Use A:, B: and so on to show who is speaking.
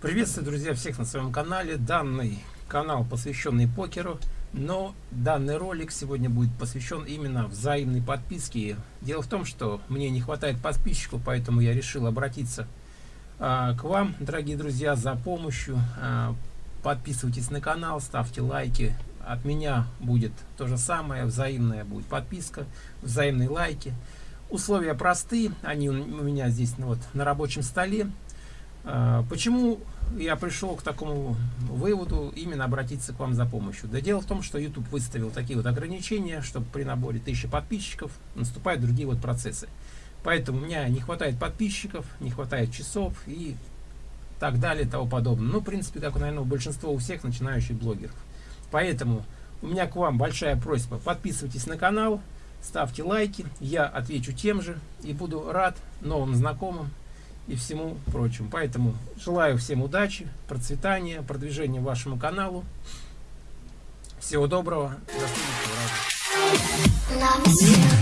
A: Приветствую, друзья, всех на своем канале. Данный канал посвященный покеру, но данный ролик сегодня будет посвящен именно взаимной подписке. Дело в том, что мне не хватает подписчиков, поэтому я решил обратиться а, к вам, дорогие друзья, за помощью. А, подписывайтесь на канал, ставьте лайки. От меня будет то же самое, взаимная будет подписка, взаимные лайки. Условия простые, они у меня здесь ну, вот, на рабочем столе. А, почему я пришел к такому выводу именно обратиться к вам за помощью? Да дело в том, что YouTube выставил такие вот ограничения, чтобы при наборе 1000 подписчиков наступают другие вот процессы. Поэтому у меня не хватает подписчиков, не хватает часов и так далее тому подобное. Ну, в принципе, как, наверное, у большинства у всех начинающих блогеров. Поэтому у меня к вам большая просьба. Подписывайтесь на канал, ставьте лайки, я отвечу тем же и буду рад новым знакомым и всему прочему. Поэтому желаю всем удачи, процветания, продвижения вашему каналу. Всего доброго, до следующего раза.